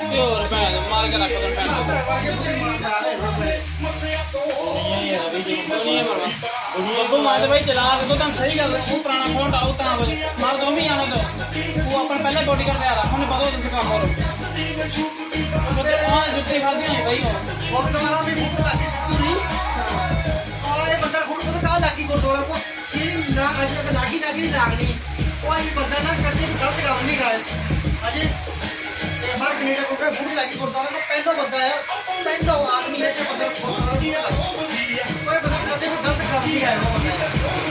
Fiore, bene, male che lascia per me तो मारे भाई चला के तो तुम सही गल तू पुराना फ़ोन डाउ तना बजे मार तो भी आना तो तू अपन पहले बॉडी कर दे रहा हमने पता तुझे काम करो तो तो हाँ। जुत्ते खा दिए भाई और तुम्हारा भी मुँह लगी पूरी और ये बंदा खुद को डाल लगी को थोड़ा को ये ना आज तक लगी ना की लागनी और ये बंदा ना करते गलत काम नहीं करे अजय ਮੈਂ ਫੂਡ ਲੈ ਕੇ ਗੁਰਦੁਆਰੇ ਦਾ ਪਹਿਲਾ ਬੰਦਾ ਹੈ ਪਹਿਲਾ ਆਦਮੀ ਹੈ ਜੋ ਬੰਦੇ ਨੂੰ ਖੋਲ ਰਿਹਾ ਕੋਈ ਬੰਦਾ ਬੰਦੇ ਨੂੰ ਦਰਦ ਕਰਦੀ ਹੈ ਉਹ ਬੰਦਾ